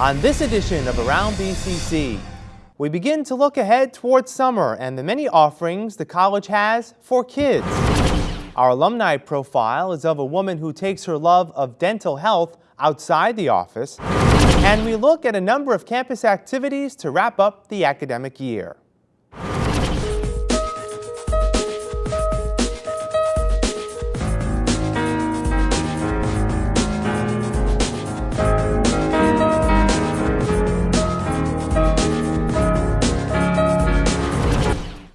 On this edition of Around BCC, we begin to look ahead towards summer and the many offerings the college has for kids. Our alumni profile is of a woman who takes her love of dental health outside the office, and we look at a number of campus activities to wrap up the academic year.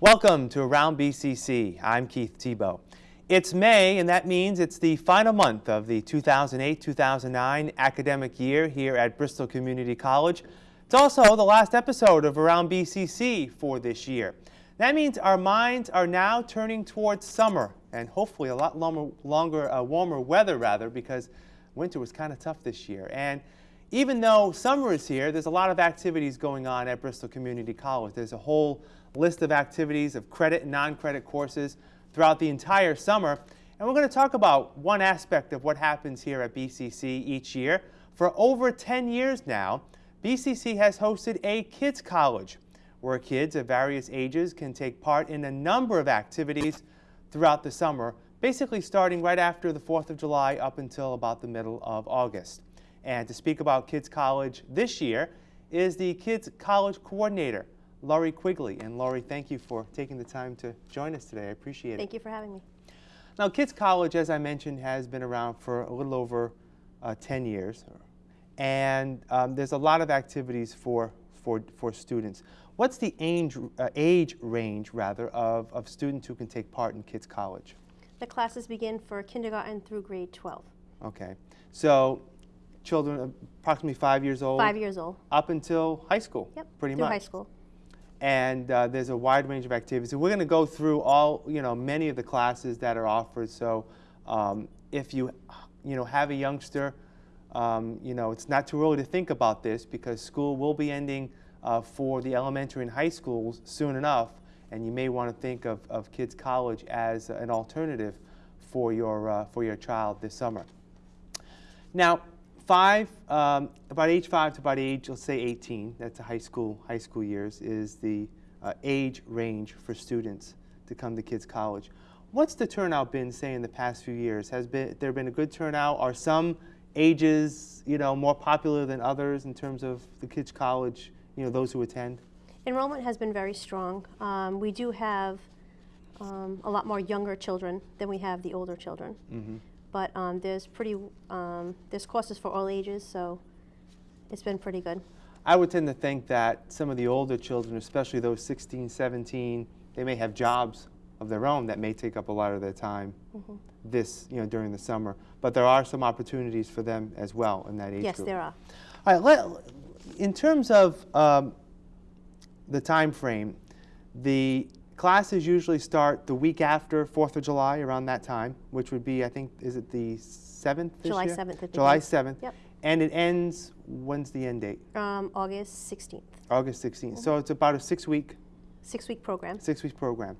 Welcome to Around BCC. I'm Keith Tebow. It's May, and that means it's the final month of the 2008-2009 academic year here at Bristol Community College. It's also the last episode of Around BCC for this year. That means our minds are now turning towards summer and hopefully a lot longer, longer uh, warmer weather rather because winter was kind of tough this year. And even though summer is here, there's a lot of activities going on at Bristol Community College. There's a whole list of activities of credit and non-credit courses throughout the entire summer. And we're going to talk about one aspect of what happens here at BCC each year. For over 10 years now, BCC has hosted a kids college where kids of various ages can take part in a number of activities throughout the summer, basically starting right after the 4th of July up until about the middle of August. And to speak about Kids College this year is the Kids College Coordinator, Laurie Quigley. And Laurie, thank you for taking the time to join us today. I appreciate it. Thank you for having me. Now, Kids College, as I mentioned, has been around for a little over uh, 10 years. And um, there's a lot of activities for, for, for students. What's the age, uh, age range, rather, of, of students who can take part in Kids College? The classes begin for kindergarten through grade 12. Okay. So children approximately five years old? Five years old. Up until high school? Yep, pretty much. high school and uh, there's a wide range of activities. And we're going to go through all, you know, many of the classes that are offered. So um, if you, you know, have a youngster, um, you know, it's not too early to think about this because school will be ending uh, for the elementary and high schools soon enough, and you may want to think of, of Kids College as an alternative for your, uh, for your child this summer. Now, five, um, about age five to about age, let's say 18, that's a high school, high school years, is the uh, age range for students to come to Kids College. What's the turnout been, say, in the past few years? Has been, there been a good turnout? Are some ages, you know, more popular than others in terms of the Kids College, you know, those who attend? Enrollment has been very strong. Um, we do have um, a lot more younger children than we have the older children. Mm -hmm but um, there's pretty um, there's courses for all ages, so it's been pretty good. I would tend to think that some of the older children, especially those 16, 17, they may have jobs of their own that may take up a lot of their time mm -hmm. this, you know, during the summer. But there are some opportunities for them as well in that age yes, group. there are. All right, let, in terms of um, the time frame, the Classes usually start the week after 4th of July, around that time, which would be, I think, is it the 7th this July year? 7th. July 7th. Yep. And it ends, when's the end date? Um, August 16th. August 16th. Mm -hmm. So it's about a six-week? Six-week program. Six-week program.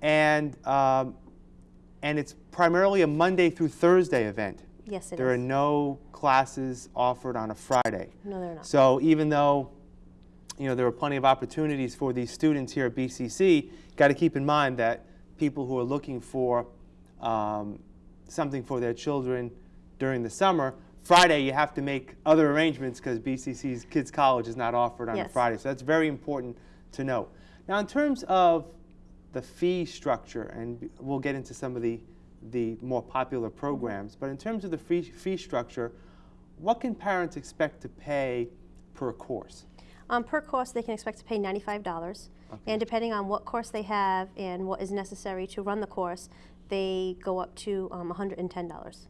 And, um, and it's primarily a Monday through Thursday event. Yes, it there is. are no classes offered on a Friday. No, they're not. So even though you know, there are plenty of opportunities for these students here at BCC. Got to keep in mind that people who are looking for um, something for their children during the summer, Friday you have to make other arrangements because BCC's Kids College is not offered on yes. a Friday. So that's very important to note. Now in terms of the fee structure, and we'll get into some of the, the more popular programs, but in terms of the fee, fee structure, what can parents expect to pay per course? Um, per course, they can expect to pay $95. Okay. And depending on what course they have and what is necessary to run the course, they go up to um, $110.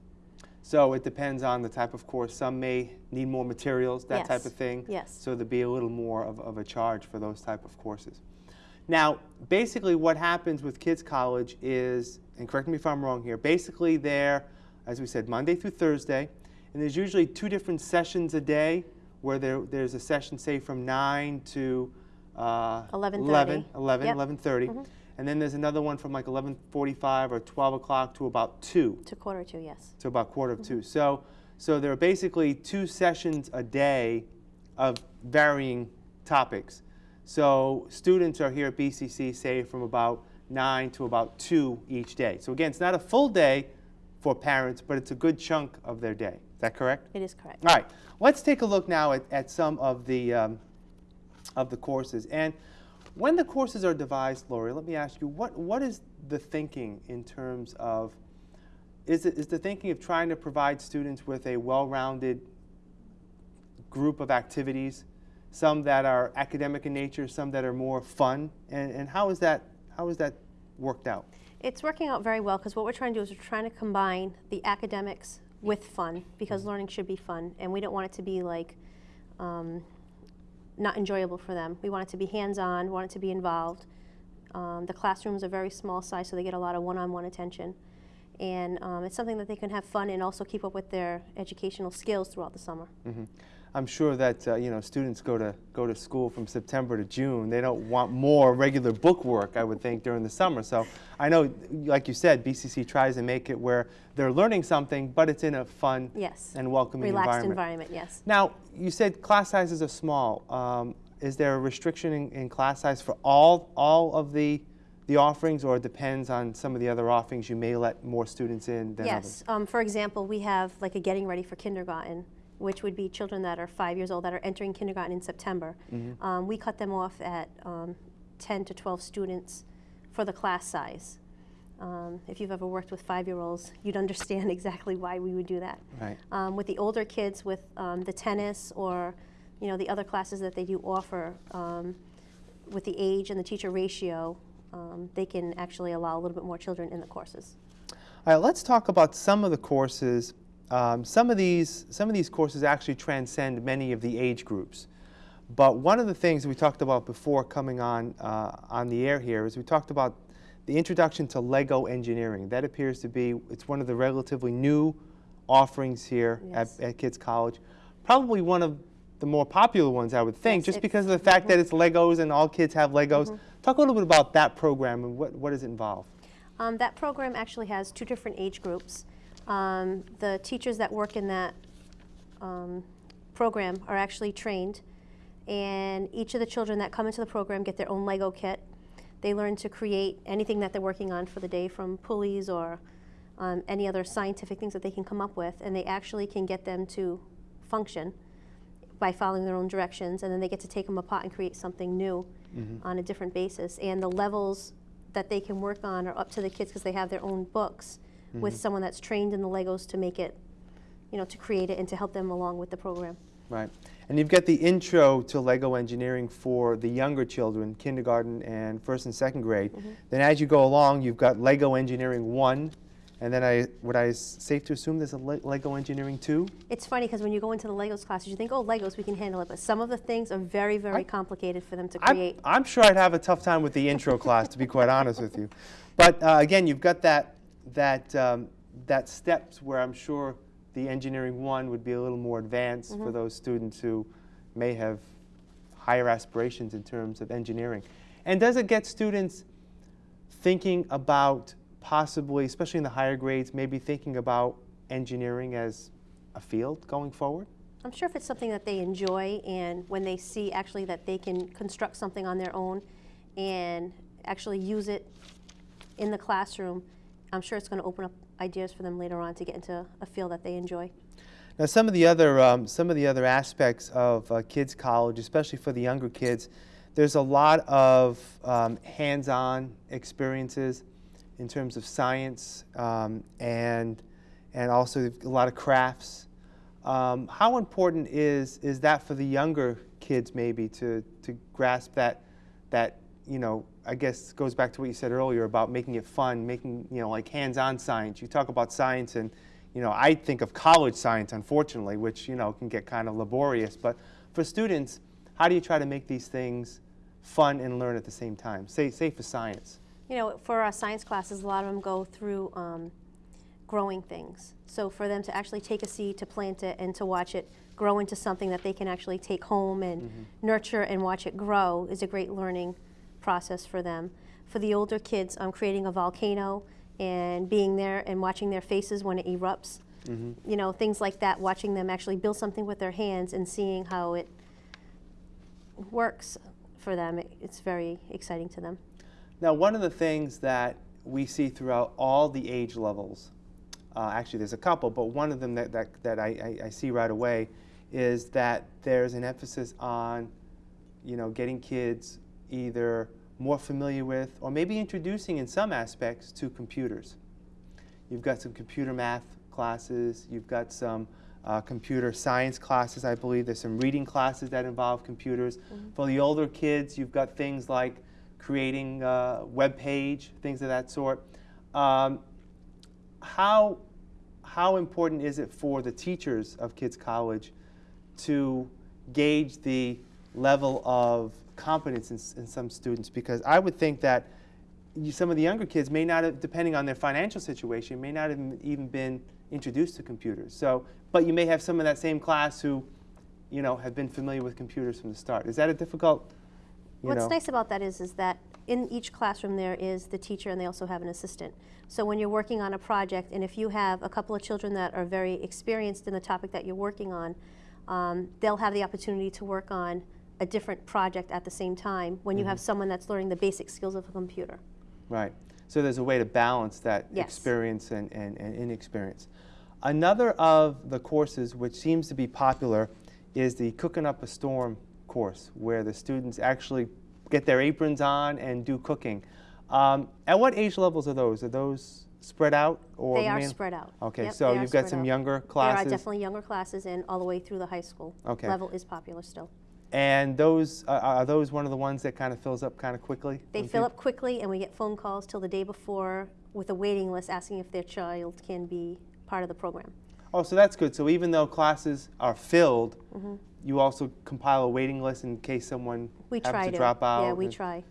So it depends on the type of course. Some may need more materials, that yes. type of thing. Yes. So there'd be a little more of, of a charge for those type of courses. Now, basically what happens with Kids College is, and correct me if I'm wrong here, basically they're, as we said, Monday through Thursday, and there's usually two different sessions a day where there, there's a session, say, from 9 to uh, 11, 11, 11 yep. 11.30. Mm -hmm. And then there's another one from like 11.45 or 12 o'clock to about 2. To quarter 2, yes. To about quarter of mm -hmm. 2. So, so there are basically two sessions a day of varying topics. So students are here at BCC, say, from about 9 to about 2 each day. So again, it's not a full day for parents, but it's a good chunk of their day. Is that correct? It is correct. All right, let's take a look now at, at some of the, um, of the courses. And when the courses are devised, Laurie, let me ask you, what, what is the thinking in terms of, is, it, is the thinking of trying to provide students with a well-rounded group of activities, some that are academic in nature, some that are more fun, and, and how is that, how is that worked out? It's working out very well because what we're trying to do is we're trying to combine the academics with fun because learning should be fun and we don't want it to be like um, not enjoyable for them. We want it to be hands-on, we want it to be involved. Um, the classrooms are very small size so they get a lot of one-on-one attention. And um, it's something that they can have fun and also keep up with their educational skills throughout the summer. I'm sure that uh, you know students go to go to school from September to June. They don't want more regular book work, I would think, during the summer. So I know, like you said, BCC tries to make it where they're learning something, but it's in a fun Yes. and welcoming Relaxed environment. environment, yes. Now, you said class sizes are small. Um, is there a restriction in, in class size for all all of the the offerings, or it depends on some of the other offerings? You may let more students in than others. Yes. Um, for example, we have like a getting ready for kindergarten, which would be children that are five years old that are entering kindergarten in September. Mm-hmm. Um, we cut them off at um, 10 to 12 students for the class size. Um, if you've ever worked with five-year-olds, you'd understand exactly why we would do that. Right. Um, with the older kids, with um, the tennis or you know the other classes that they do offer, um, with the age and the teacher ratio, um, they can actually allow a little bit more children in the courses. All right, let's talk about some of the courses. Um, some of these some of these courses actually transcend many of the age groups. But one of the things we talked about before coming on uh, on the air here is we talked about the introduction to Lego engineering. That appears to be it's one of the relatively new offerings here Yes. at, at Kids College. Probably one of the more popular ones, I would think, Yes, just because of the fact that it's Legos and all kids have Legos. Talk a little bit about that program and what, what does it involve? Um, that program actually has two different age groups. Um, the teachers that work in that um, program are actually trained, and each of the children that come into the program get their own Lego kit. They learn to create anything that they're working on for the day, from pulleys or um, any other scientific things that they can come up with, and they actually can get them to function by following their own directions, and then they get to take them apart and create something new on a different basis. And the levels that they can work on are up to the kids because they have their own books with someone that's trained in the Legos to make it, you know, to create it and to help them along with the program. Right. And you've got the intro to Lego engineering for the younger children, kindergarten and first and second grade. Then as you go along, you've got Lego engineering 1, and then I would I safe to assume there's a Le- Lego engineering 2? It's funny because when you go into the Legos classes, you think, oh, Legos, we can handle it. But some of the things are very, very I- complicated for them to I'm, create. I'm sure I'd have a tough time with the intro class, to be quite honest with you. But uh, again, you've got that that um, that steps where I'm sure the engineering one would be a little more advanced for those students who may have higher aspirations in terms of engineering. And does it get students thinking about possibly, especially in the higher grades, maybe thinking about engineering as a field going forward? I'm sure if it's something that they enjoy and when they see actually that they can construct something on their own and actually use it in the classroom, I'm sure it's going to open up ideas for them later on to get into a field that they enjoy. Now, some of the other um, some of the other aspects of uh, kids college, especially for the younger kids, there's a lot of um, hands-on experiences in terms of science um, and and also a lot of crafts. Um, how important is is that for the younger kids maybe to to grasp that that you know I guess goes back to what you said earlier about making it fun, making you know like hands-on science. You talk about science and you know I think of college science unfortunately, which you know can get kind of laborious. But for students, how do you try to make these things fun and learn at the same time? Say say for science. You know, for our science classes, a lot of them go through um, growing things. So for them to actually take a seed, to plant it, and to watch it grow into something that they can actually take home and nurture and watch it grow is a great learning process for them. For the older kids, I'm creating a volcano and being there and watching their faces when it erupts. You know, things like that, watching them actually build something with their hands and seeing how it works for them, it, it's very exciting to them. Now, one of the things that we see throughout all the age levels, uh, actually there's a couple, but one of them that, that, that I, I, I see right away is that there's an emphasis on, you know, getting kids either more familiar with or maybe introducing in some aspects to computers. You've got some computer math classes, you've got some uh, computer science classes, I believe. There's some reading classes that involve computers. For the older kids, you've got things like creating a web page, things of that sort. Um, how, how important is it for the teachers of Kids College to gauge the level of competence in, in some students? Because I would think that you, some of the younger kids may not have, depending on their financial situation, may not have even been introduced to computers. So, but you may have some of that same class who, you know, have been familiar with computers from the start. Is that a difficult, you What's know? nice about that is, is that in each classroom there is the teacher and they also have an assistant. So when you're working on a project and if you have a couple of children that are very experienced in the topic that you're working on, um, they'll have the opportunity to work on a different project at the same time when you Mm-hmm. have someone that's learning the basic skills of a computer. Right. So there's a way to balance that Yes. experience and, and, and inexperience. Another of the courses which seems to be popular is the Cooking Up a Storm course, where the students actually get their aprons on and do cooking. Um, at what age levels are those? Are those spread out? Or They are spread out. Okay, Yep, so you've got some out. younger There classes. are definitely younger classes and all the way through the high school Okay. level is popular still. And those, uh, are those one of the ones that kind of fills up kind of quickly? They fill peop- up quickly and we get phone calls till the day before with a waiting list asking if their child can be part of the program. Oh, so that's good. So even though classes are filled, Mm-hmm. you also compile a waiting list in case someone We happens try to to. drop out? Yeah, we and- try.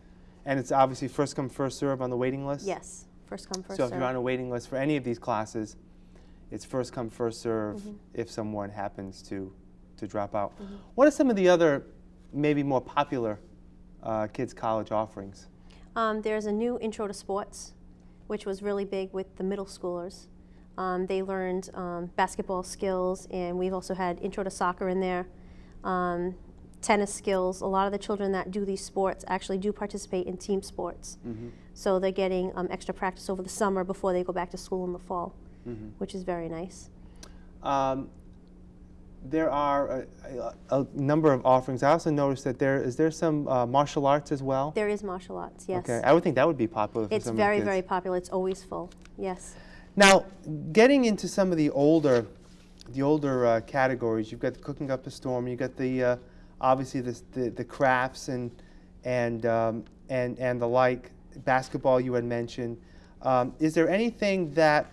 And it's obviously first come, first serve on the waiting list? Yes, first come, first So if you're on a waiting list for any of these classes, it's first come, first serve Mm-hmm. if someone happens to, to drop out. Mm-hmm. What are some of the other, maybe more popular uh, kids' college offerings? Um, there's a new intro to sports, which was really big with the middle schoolers. Um, they learned um, basketball skills, and we've also had intro to soccer in there, um, tennis skills. A lot of the children that do these sports actually do participate in team sports. So they're getting um, extra practice over the summer before they go back to school in the fall, which is very nice. Um, there are a, a, a number of offerings. I also noticed that there is there some uh, martial arts as well. There is martial arts, yes. Okay, I would think that would be popular for It's very, very popular. It's always full. Yes. Now, getting into some of the older, the older uh, categories, you've got the cooking up a storm. You've got the uh, obviously the, the the crafts and and um, and and the like. Basketball you had mentioned. Um, is there anything that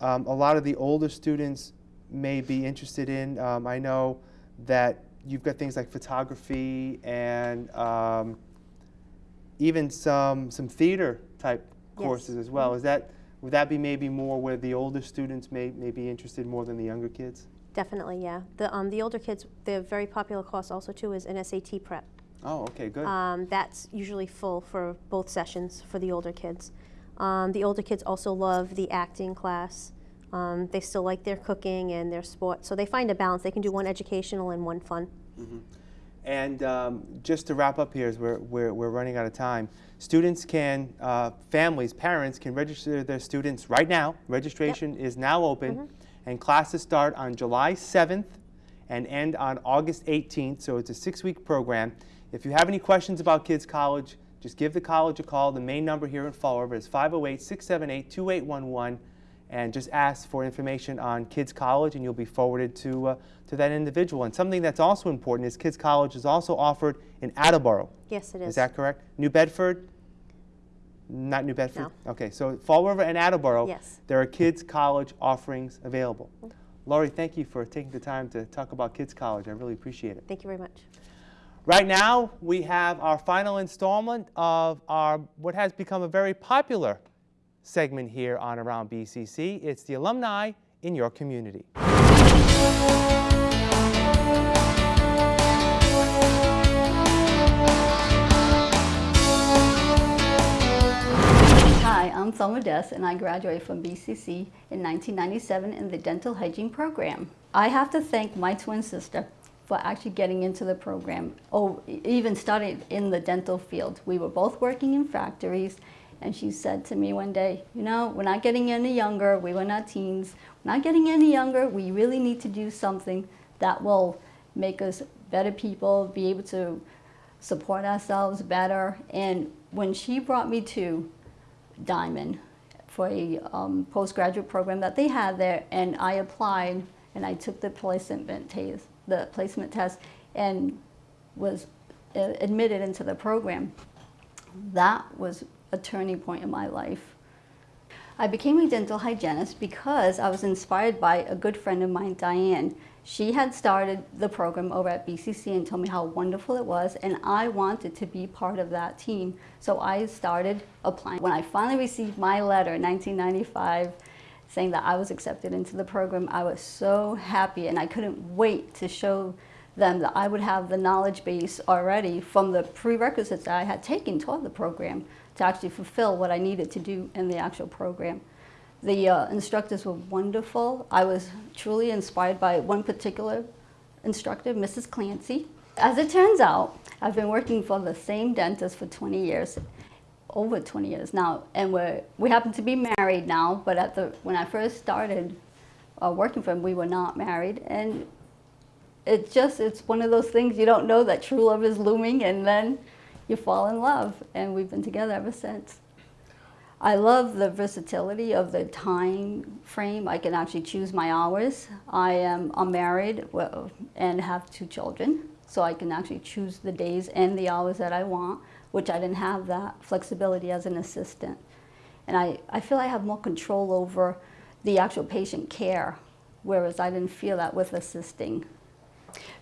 um, a lot of the older students may be interested in? Um, I know that you've got things like photography and um, even some some theater type Yes. courses as well. Is that would that be maybe more where the older students may, may be interested more than the younger kids? Definitely, yeah. The, um, the older kids, the very popular course also too is an SAT prep. Oh, okay, good. Um, that's usually full for both sessions for the older kids. Um, the older kids also love the acting class. Um, they still like their cooking and their sports, so they find a balance. They can do one educational and one fun. And um, just to wrap up here, as we're, we're, we're running out of time, students can, uh, families, parents can register their students right now. Registration is now open, and classes start on July 7th and end on August 18th, so it's a six-week program. If you have any questions about Kids College, just give the college a call. The main number here in Fall River is 508 678 2811 and just ask for information on Kids College, and you'll be forwarded to, uh, to that individual. And something that's also important is Kids College is also offered in Attleboro. Yes, it is. Is that correct? New Bedford? Not New Bedford? No. Okay, so Fall River and Attleboro, Yes. there are Kids College offerings available. Laurie, thank you for taking the time to talk about Kids College. I really appreciate it. Thank you very much. Right now, we have our final installment of our what has become a very popular segment here on Around BCC. It's the alumni in your community. Hi, I'm Thelma Dess, and I graduated from BCC in 1997 in the dental hygiene program. I have to thank my twin sister, for actually getting into the program. Oh, e- even started in the dental field. We were both working in factories, and she said to me one day, You know, we're not getting any younger. We were not teens. We're not getting any younger. We really need to do something that will make us better people, be able to support ourselves better. And when she brought me to Diman for a um, postgraduate program that they had there, and I applied and I took the placement test, the placement test, and was uh, admitted into the program. That was a turning point in my life. I became a dental hygienist because I was inspired by a good friend of mine, Diane. She had started the program over at BCC and told me how wonderful it was, and I wanted to be part of that team. So I started applying. When I finally received my letter in 1995 saying that I was accepted into the program, I was so happy, and I couldn't wait to show them that I would have the knowledge base already from the prerequisites that I had taken toward the program to actually fulfill what I needed to do in the actual program. The uh, instructors were wonderful. I was truly inspired by one particular instructor, Mrs. Clancy. As it turns out, I've been working for the same dentist for 20 years, over 20 years now, and we're, we happen to be married now, but at the, when I first started uh, working for him, we were not married, and it's just, it's one of those things you don't know that true love is looming, and then you fall in love, and we've been together ever since. I love the versatility of the time frame. I can actually choose my hours. I am I'm married and have two children, so I can actually choose the days and the hours that I want, which I didn't have that flexibility as an assistant. And I, I feel I have more control over the actual patient care, whereas I didn't feel that with assisting.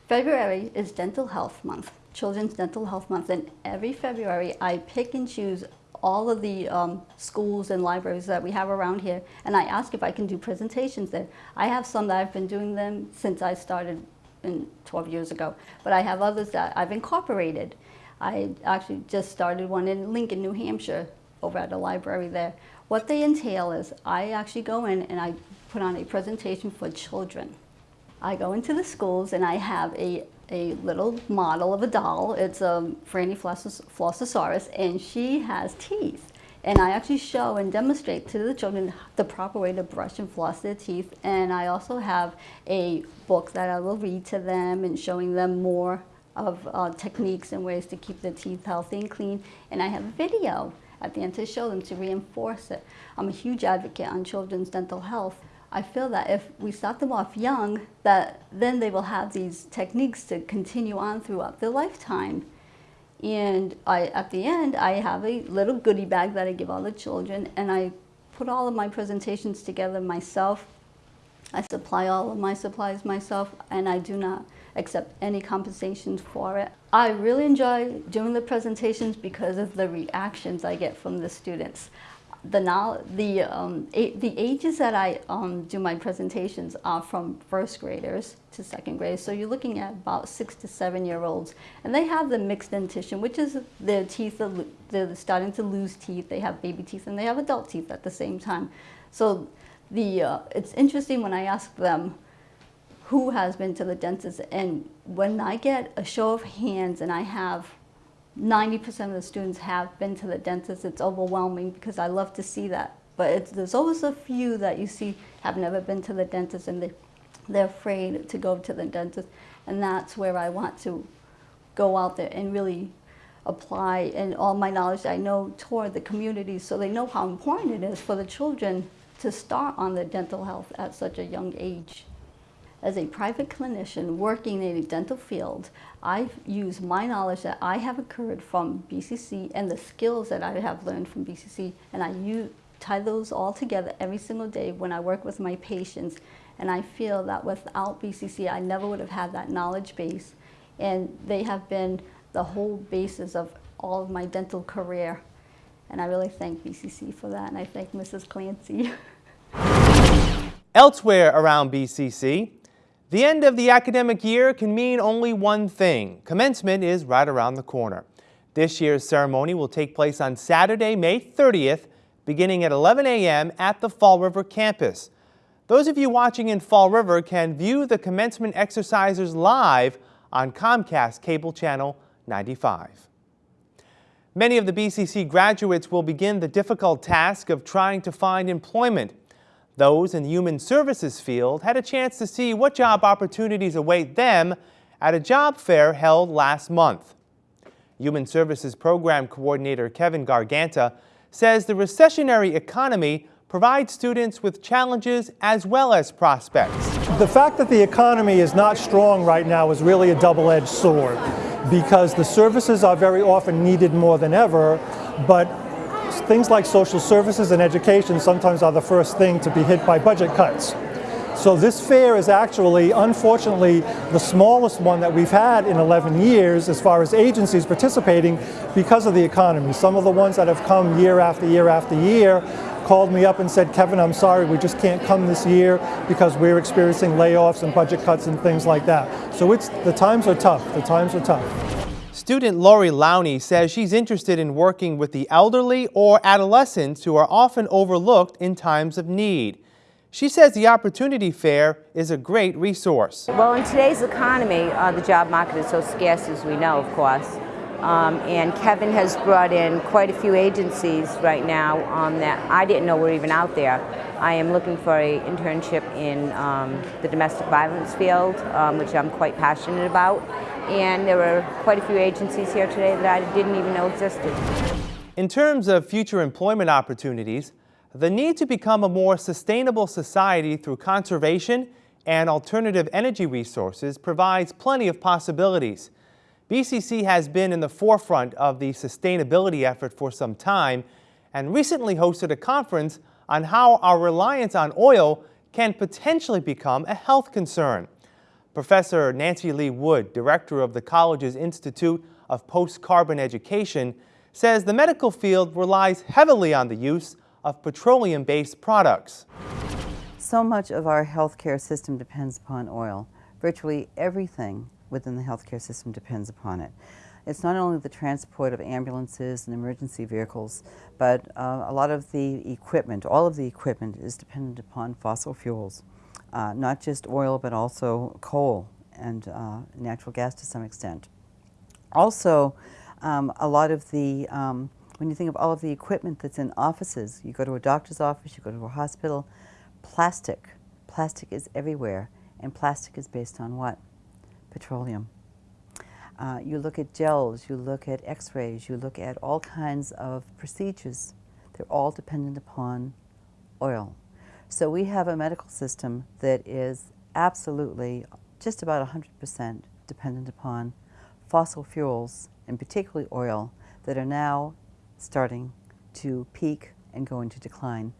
February is Dental Health Month, Children's Dental Health Month, and every February I pick and choose all of the um, schools and libraries that we have around here, and I ask if I can do presentations there. I have some that I've been doing them since I started in 12 years ago, but I have others that I've incorporated. I actually just started one in Lincoln, New Hampshire, over at the library there. What they entail is I actually go in and I put on a presentation for children. I go into the schools and I have a, a little model of a doll. It's a Franny Flossos- Flossosaurus and she has teeth. And I actually show and demonstrate to the children the proper way to brush and floss their teeth. And I also have a book that I will read to them and showing them more of uh, techniques and ways to keep their teeth healthy and clean. And I have a video at the end to show them to reinforce it. I'm a huge advocate on children's dental health. I feel that if we start them off young, that then they will have these techniques to continue on throughout their lifetime. And I, at the end, I have a little goodie bag that I give all the children, and I put all of my presentations together myself. I supply all of my supplies myself, and I do not accept any compensation for it. I really enjoy doing the presentations because of the reactions I get from the students. The, now, the, um, the ages that I um, do my presentations are from first graders to second grade. So you're looking at about six to seven year olds. And they have the mixed dentition, which is their teeth, are, they're starting to lose teeth. They have baby teeth and they have adult teeth at the same time. So the, uh, it's interesting when I ask them, who has been to the dentist and when I get a show of hands and I have 90% of the students have been to the dentist, it's overwhelming because I love to see that. But there's always a few that you see have never been to the dentist and they, they're afraid to go to the dentist. And that's where I want to go out there and really apply and all my knowledge I know toward the community so they know how important it is for the children to start on their dental health at such a young age. As a private clinician working in a dental field, I use my knowledge that I have occurred from BCC and the skills that I have learned from BCC, and I use, tie those all together every single day when I work with my patients. And I feel that without BCC, I never would have had that knowledge base. And they have been the whole basis of all of my dental career. And I really thank BCC for that, and I thank Mrs. Clancy. Elsewhere around BCC, the end of the academic year can mean only one thing. Commencement is right around the corner. This year's ceremony will take place on Saturday, May 30th, beginning at 11 a.m. at the Fall River campus. Those of you watching in Fall River can view the commencement exercises live on Comcast Cable Channel 95. Many of the BCC graduates will begin the difficult task of trying to find employment. Those in the human services field had a chance to see what job opportunities await them at a job fair held last month. Human Services Program Coordinator Kevin Garganta says the recessionary economy provides students with challenges as well as prospects. The fact that the economy is not strong right now is really a double-edged sword because the services are very often needed more than ever, but things like social services and education sometimes are the first thing to be hit by budget cuts. So this fair is actually, unfortunately, the smallest one that we've had in 11 years as far as agencies participating because of the economy. Some of the ones that have come year after year after year called me up and said, Kevin, I'm sorry, we just can't come this year because we're experiencing layoffs and budget cuts and things like that. So it's, the times are tough. The times are tough. Student Lori Lowney says she's interested in working with the elderly or adolescents who are often overlooked in times of need. She says the Opportunity Fair is a great resource. Well, in today's economy, uh, the job market is so scarce, as we know, of course. Um, and Kevin has brought in quite a few agencies right now um, that I didn't know were even out there. I am looking for an internship in um, the domestic violence field, um, which I'm quite passionate about. And there were quite a few agencies here today that I didn't even know existed. In terms of future employment opportunities, the need to become a more sustainable society through conservation and alternative energy resources provides plenty of possibilities. BCC has been in the forefront of the sustainability effort for some time and recently hosted a conference on how our reliance on oil can potentially become a health concern. Professor Nancy Lee Wood, director of the college's Institute of Post-Carbon Education, says the medical field relies heavily on the use of petroleum-based products. So much of our healthcare system depends upon oil. Virtually everything within the healthcare system depends upon it. It's not only the transport of ambulances and emergency vehicles, but uh, a lot of the equipment, all of the equipment is dependent upon fossil fuels. Uh, not just oil, but also coal and uh, natural gas to some extent. Also, um, a lot of the um, when you think of all of the equipment that's in offices, you go to a doctor's office, you go to a hospital, plastic. Plastic is everywhere. And plastic is based on what? Petroleum. Uh, you look at gels, you look at x-rays, you look at all kinds of procedures. They're all dependent upon oil. So we have a medical system that is absolutely just about 100% dependent upon fossil fuels, and particularly oil, that are now starting to peak and go into decline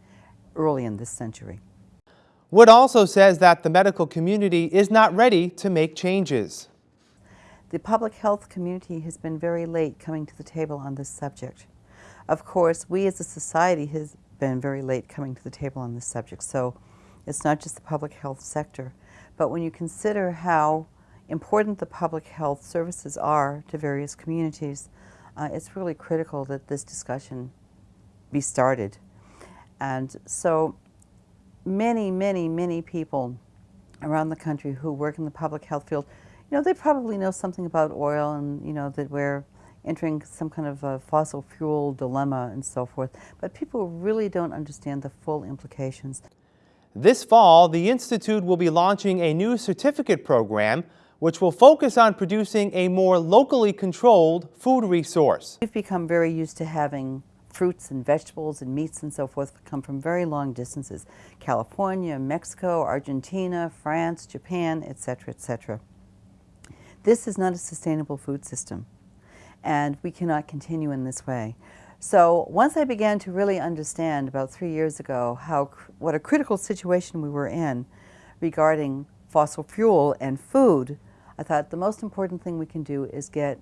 early in this century. Wood also says that the medical community is not ready to make changes. The public health community has been very late coming to the table on this subject. Of course, we as a society has been very late coming to the table on this subject, so it's not just the public health sector. But when you consider how important the public health services are to various communities, uh, it's really critical that this discussion be started. And so many, many, many people around the country who work in the public health field, you know, they probably know something about oil and, you know, that we're entering some kind of a fossil fuel dilemma and so forth. But people really don't understand the full implications. This fall, the Institute will be launching a new certificate program which will focus on producing a more locally controlled food resource. We've become very used to having fruits and vegetables and meats and so forth come from very long distances. California, Mexico, Argentina, France, Japan, etc., etc. This is not a sustainable food system and we cannot continue in this way. So once I began to really understand about three years ago how what a critical situation we were in regarding fossil fuel and food, I thought the most important thing we can do is get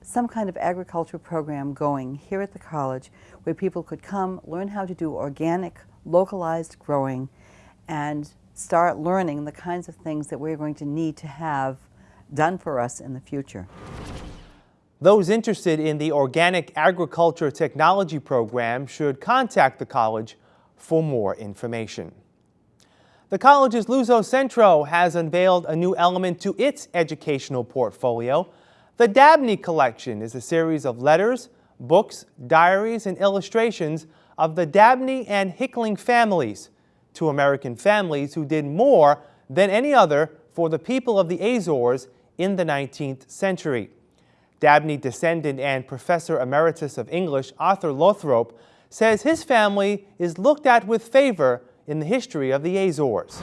some kind of agriculture program going here at the college where people could come, learn how to do organic, localized growing, and start learning the kinds of things that we're going to need to have done for us in the future. Those interested in the Organic Agriculture Technology Program should contact the college for more information. The college's Luso Centro has unveiled a new element to its educational portfolio. The Dabney Collection is a series of letters, books, diaries, and illustrations of the Dabney and Hickling families, two American families who did more than any other for the people of the Azores in the 19th century. Dabney descendant and Professor Emeritus of English Arthur Lothrop says his family is looked at with favor in the history of the Azores.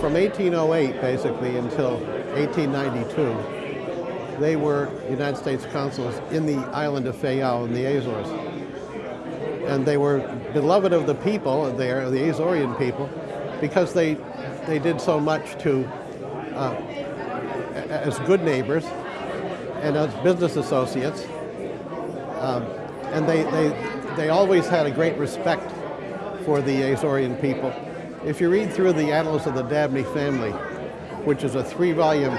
From 1808, basically, until 1892, they were United States consuls in the island of Fayal in the Azores. And they were beloved of the people there, the Azorean people, because they, they did so much to, uh, as good neighbors and as business associates. Um, and they, they, they always had a great respect for the Azorean people. If you read through the Annals of the Dabney family, which is a three-volume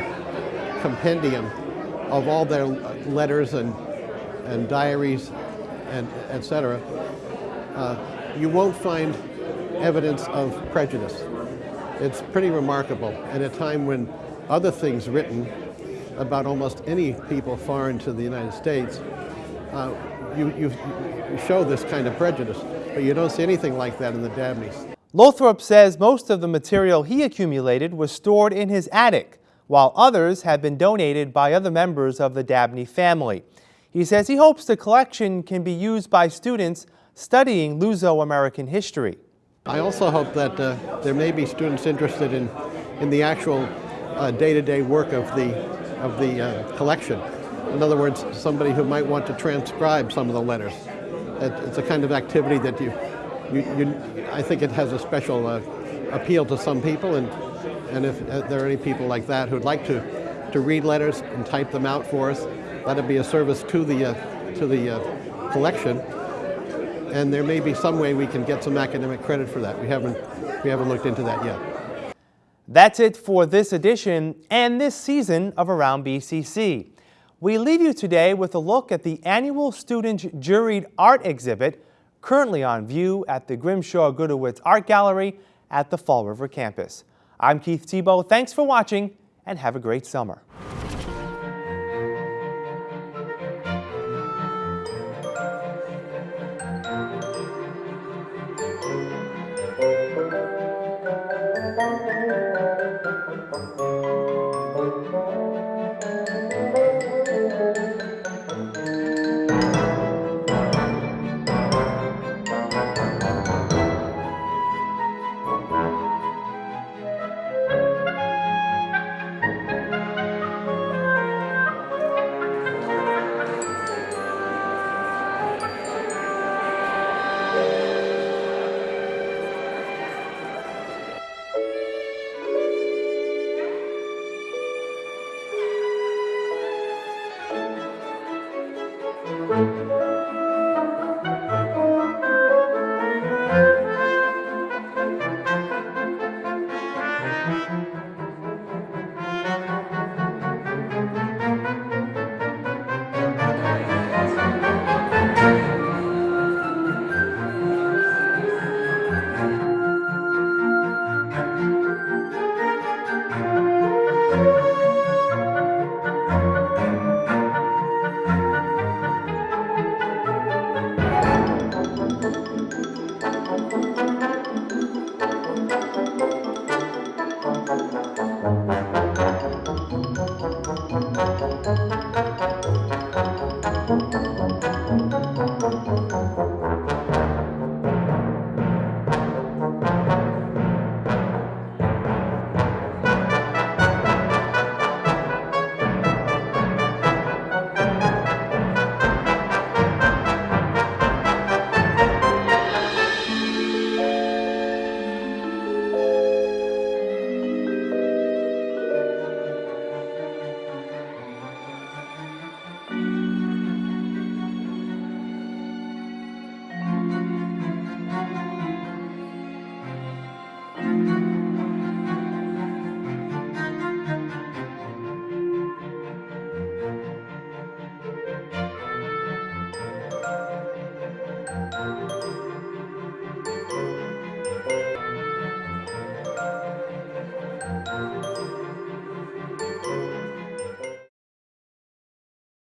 compendium of all their letters and, and diaries and etc., uh, you won't find evidence of prejudice. It's pretty remarkable at a time when other things written about almost any people foreign to the United States, uh, you, you, you show this kind of prejudice. But you don't see anything like that in the Dabneys. Lothrop says most of the material he accumulated was stored in his attic, while others have been donated by other members of the Dabney family. He says he hopes the collection can be used by students studying Luso-American history. I also hope that uh, there may be students interested in, in the actual uh, day-to-day -day work of the, of the uh, collection. In other words, somebody who might want to transcribe some of the letters it's a kind of activity that you, you, you I think it has a special uh, appeal to some people, and and if uh, there are any people like that who'd like to to read letters and type them out for us, that'd be a service to the uh, to the uh, collection. And there may be some way we can get some academic credit for that. We haven't we haven't looked into that yet. That's it for this edition and this season of Around BCC. We leave you today with a look at the annual student juried art exhibit currently on view at the Grimshaw-Gudewicz Art Gallery at the Fall River campus. I'm Keith Tebow. Thanks for watching and have a great summer.